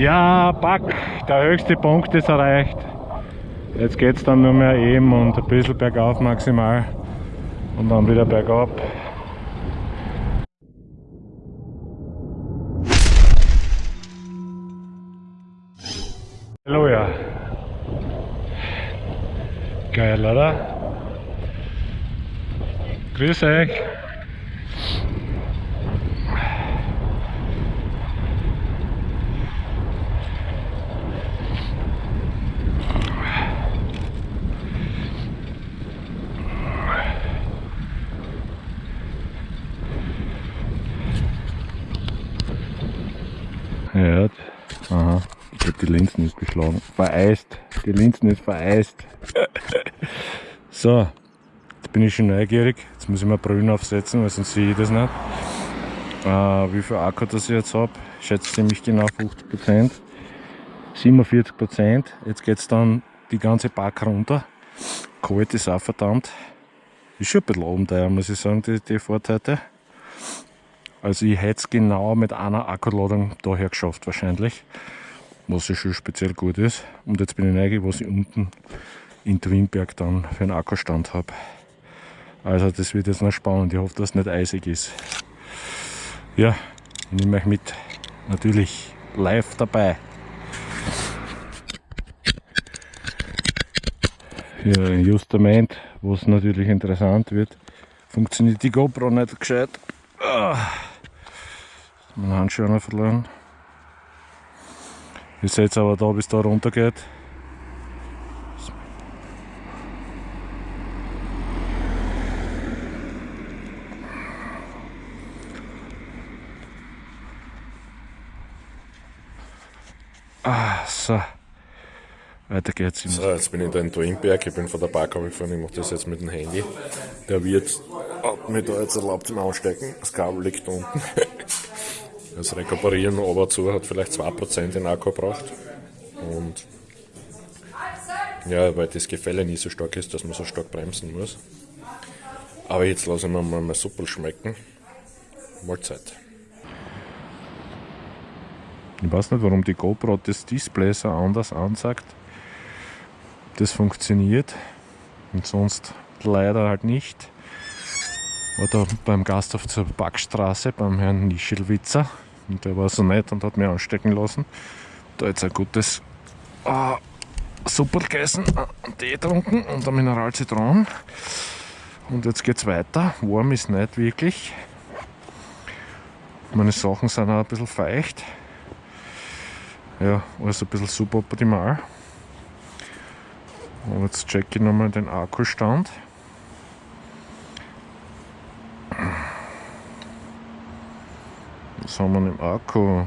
Ja, Back, der höchste Punkt ist erreicht. Jetzt geht es dann nur mehr eben und ein bisschen bergauf maximal und dann wieder bergab. Halleluja. Geil, oder? Grüß euch. Ja, aha. Ich glaube, die Linsen ist beschlagen. Vereist. Die Linsen ist vereist. so, jetzt bin ich schon neugierig. Jetzt muss ich mal Brühen aufsetzen, weil sonst sehe ich das nicht. Äh, wie viel Akku das ich jetzt habe, schätze ziemlich genau 50%. 47%. Jetzt geht es dann die ganze Pack runter. Kalt ist auch verdammt. Ist schon ein bisschen oben da, muss ich sagen, die, die heute. Also ich hätte es genau mit einer Akkuladung daher geschafft wahrscheinlich, was ja schon speziell gut ist. Und jetzt bin ich neugierig, was ich unten in Twinberg dann für einen Akkustand habe. Also das wird jetzt noch spannend. Ich hoffe, dass es nicht eisig ist. Ja, ich nehme euch mit. Natürlich live dabei. Ja, in Justament, wo es natürlich interessant wird, funktioniert die GoPro nicht gescheit. Ah meinen Handschuh noch verloren. Ihr seht aber da, bis da runter geht. Ah, so. Weiter geht's. So, jetzt bin ich da in Twinberg, ich bin von der Park gefahren, ich mache das jetzt mit dem Handy. Der wird hat mir da jetzt erlaubt zum Ausstecken, das Kabel liegt unten. Das Rekuperieren aber zu hat vielleicht 2% in Akku gebraucht. Und ja, weil das Gefälle nicht so stark ist, dass man so stark bremsen muss. Aber jetzt lassen wir mal mal Suppe schmecken. Mahlzeit. Ich weiß nicht, warum die GoPro das Display so anders ansagt. Das funktioniert und sonst leider halt nicht. Da beim Gasthof zur Backstraße beim Herrn Nischelwitzer. Und der war so nett und hat mich anstecken lassen. Da jetzt ein gutes äh, Suppe gegessen, einen Tee getrunken und ein Mineralzitron. Und jetzt geht's weiter. Warm ist nicht wirklich. Meine Sachen sind auch ein bisschen feucht. Ja, alles ein bisschen suboptimal. Und jetzt checke ich nochmal den Akkustand. Was haben wir im Akku?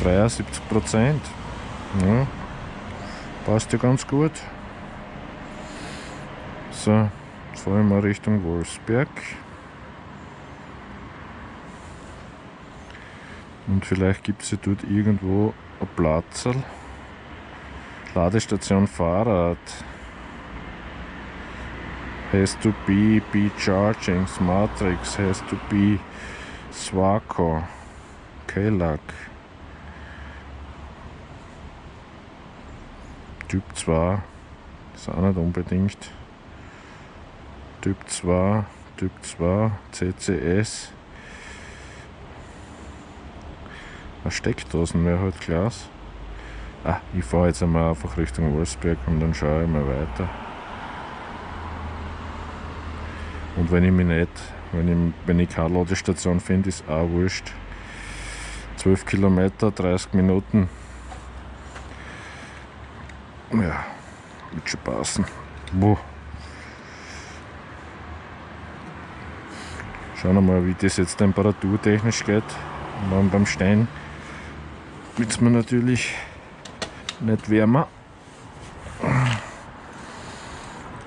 Dreiundsiebzig Prozent. Ja, passt ja ganz gut. So, jetzt fahren wir Richtung Wolfsberg. Und vielleicht gibt es ja dort irgendwo Platzl. Ladestation Fahrrad. Has to be be charging Matrix. Has to be Swaco Kelak Typ 2 ist auch nicht unbedingt. Typ 2 Typ 2 CCS eine Steckdosen wäre halt Glas. Ah, ich fahre jetzt einmal einfach Richtung Wolfsberg und dann schaue ich mal weiter. Und wenn ich mich nicht, wenn ich, wenn ich keine Ladestation finde, ist auch wurscht. 12 Kilometer, 30 Minuten. Ja, wird schon passen. Boah. Schauen wir mal, wie das jetzt temperaturtechnisch geht. Dann beim Stein wird es mir natürlich nicht wärmer.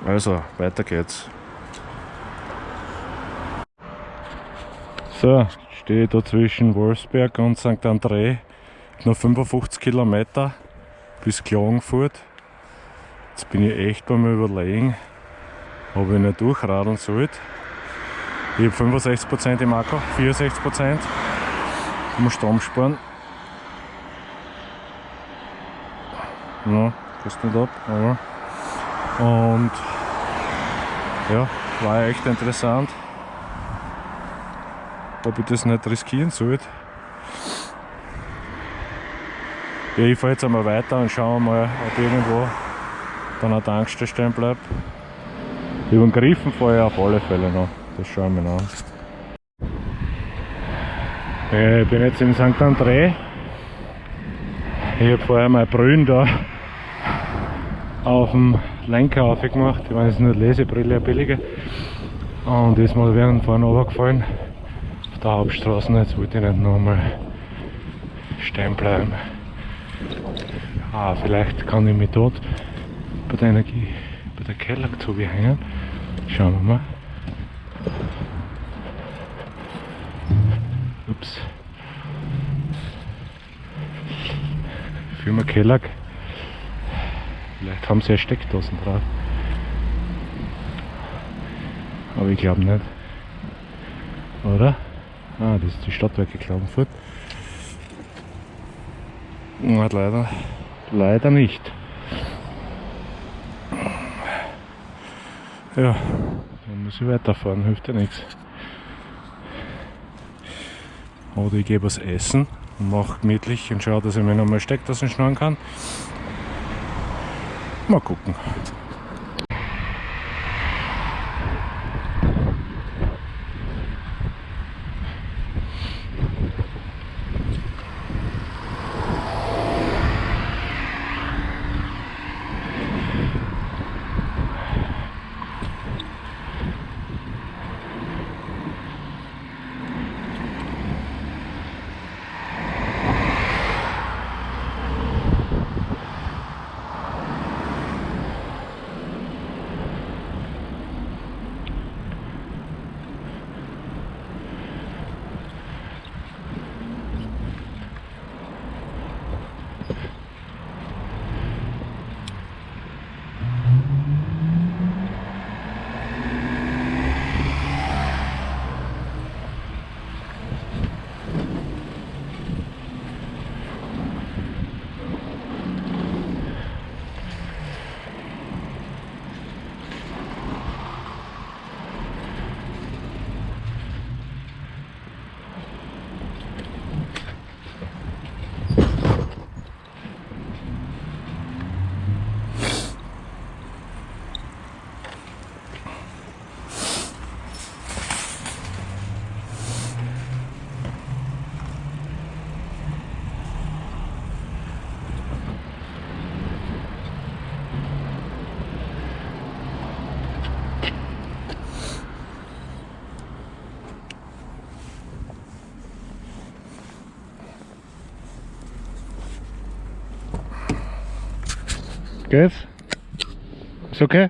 Also, weiter geht's. So, stehe da zwischen Wolfsberg und St. André. Noch 55 Kilometer bis Klagenfurt. Jetzt bin ich echt beim Überlegen, ob ich nicht durchradeln sollte. Ich habe 65% im Akku, 64% um Strom sparen. Ja, passt nicht ab, aber. Und ja, war echt interessant. Ob ich das nicht riskieren sollte. Ja, ich fahre jetzt einmal weiter und schauen mal, ob irgendwo dann eine Tankstelle stehen bleibt. Über den Griffen fahre ich auf alle Fälle noch. Das schauen wir noch. Ich bin jetzt in St. André. Ich habe vorher mein Brühen da auf dem Lenker aufgemacht. Ich meine, es ist nur Lesebrille, eine billige. Und ist mal während vorne runtergefallen. Auf der Hauptstraße. Jetzt wollte ich nicht nochmal stehen bleiben. Ah, vielleicht kann ich mich dort bei der Energie, bei der Kellerzuge hängen. Schauen wir mal. Ups. Firma Kellag. Vielleicht haben sie ja Steckdosen drauf. Aber ich glaube nicht. Oder? Ah, das ist die Stadtwerke Klagenfurt. Na, leider, leider nicht. Ja, dann muss ich weiterfahren, hilft ja nichts. Oder ich gebe was essen und mache gemütlich und schaue, dass ich mir nochmal Steckdosen schneiden kann. Mal gucken. Good? It's okay?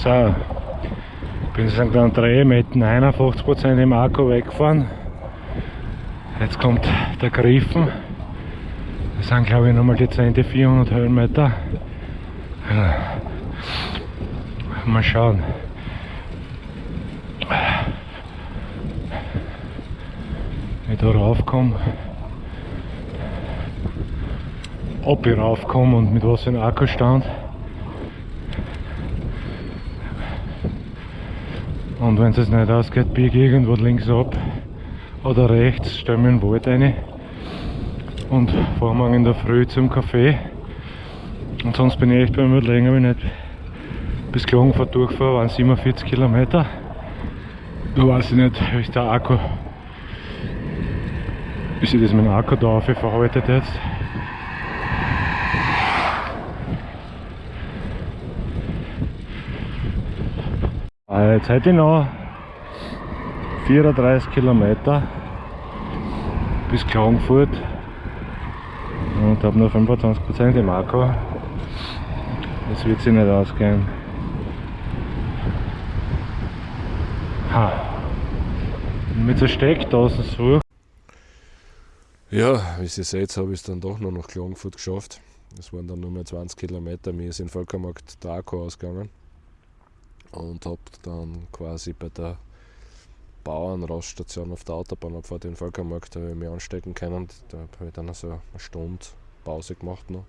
So, ich bin St. André mit 59% im Akku weggefahren. Jetzt kommt der Griffen. Das sind glaube ich nochmal 20 400 Höhenmeter. Mal schauen. Ich da raufkomme, ob ich raufkomme und mit was für einem Akkustand. Und wenn es nicht ausgeht, biege ich irgendwo links ab oder rechts, stelle mir in den Wald rein und fahre morgen in der Früh zum Café. Und sonst bin ich echt beim Überlegen, ob ich nicht bis Klagenfurt durchfahre, waren 47 Kilometer. Da weiß ich nicht, wie ich der Akku wie sich das mit dem Akku da verarbeitet jetzt. Ah, jetzt hätte ich noch 34 Kilometer bis Klagenfurt und habe nur 25% im Akku. Das wird sich nicht ausgehen. Ha. Mit der Steckdose so. Ja, wie ihr seht, habe ich es dann doch noch nach Klagenfurt geschafft. Es waren dann nur mehr 20 Kilometer. Mir ist in Völkermarkt Draco ausgegangen und habe dann quasi bei der Bauernraststation auf der Autobahnabfahrt in Völkermarkt ich mich anstecken können. Da habe ich dann so eine Stunde Pause gemacht noch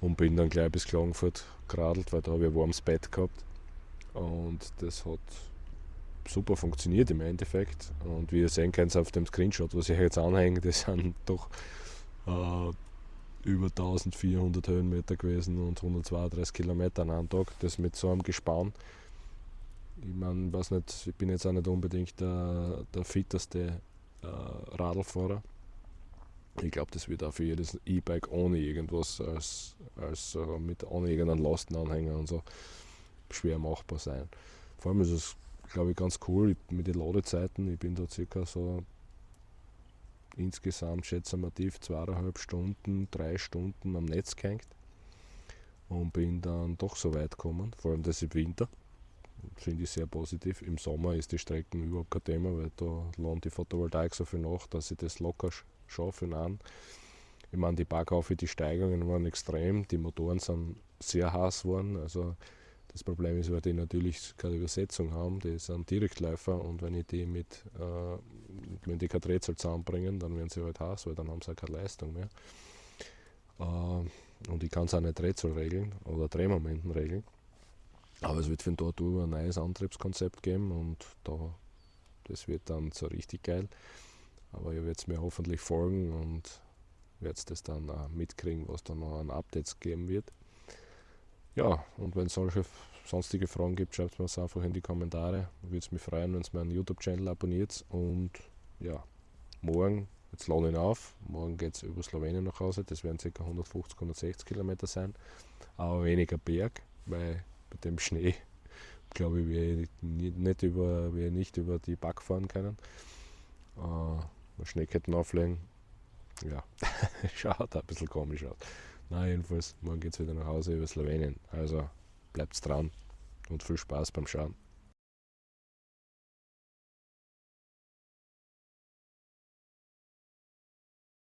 und bin dann gleich bis Klagenfurt geradelt, weil da habe ich ein warmes Bett gehabt. Und das hat super funktioniert im Endeffekt. Und wie ihr sehen könnt auf dem Screenshot, was ich jetzt anhänge, das sind doch äh, über 1400 Höhenmeter gewesen und 132 Kilometer an einem Tag. Das mit so einem Gespann. Ich meine, weiß nicht, ich bin jetzt auch nicht unbedingt der, der fitteste äh, Radlfahrer. Ich glaube, das wird auch für jedes E-Bike ohne irgendwas als, als uh, mit ohne irgendeinen Lastenanhänger und so schwer machbar sein. Vor allem ist es, glaube ich, ganz cool mit den Ladezeiten. Ich bin da circa so insgesamt schätze ich mal tief zweieinhalb Stunden, drei Stunden am Netz gehängt und bin dann doch so weit gekommen, vor allem das im Winter. Finde ich sehr positiv. Im Sommer ist die Strecken überhaupt kein Thema, weil da lohnt die Photovoltaik so viel nach, dass ich das locker schaffe. An. Ich meine, die Bergaufe, die Steigungen waren extrem, die Motoren sind sehr heiß geworden. Also das Problem ist, weil die natürlich keine Übersetzung haben, die sind Direktläufer und wenn ich die mit, äh, wenn die kein Drehzahl zusammenbringen, dann werden sie halt heiß, weil dann haben sie auch keine Leistung mehr. Äh, und ich kann es auch nicht Drehzahl regeln oder Drehmomenten regeln. Aber es wird von dort über ein neues Antriebskonzept geben und da, das wird dann so richtig geil. Aber ihr werdet mir hoffentlich folgen und werdet das dann auch mitkriegen, was da noch an Updates geben wird. Ja, und wenn es solche sonstige Fragen gibt, schreibt mir es einfach in die Kommentare. Würde es mich freuen, wenn ihr meinen YouTube-Channel abonniert. Und ja, morgen, jetzt lade ich auf, morgen geht es über Slowenien nach Hause. Das werden ca. 150, 160 Kilometer sein. Aber weniger Berg, weil bei dem Schnee, glaube ich, wir nicht über, wir nicht über die Back fahren können. Äh, Schneeketten auflegen, ja, schaut ein bisschen komisch aus. Na, jedenfalls, morgen geht es wieder nach Hause über Slowenien. Also bleibt dran und viel Spaß beim Schauen.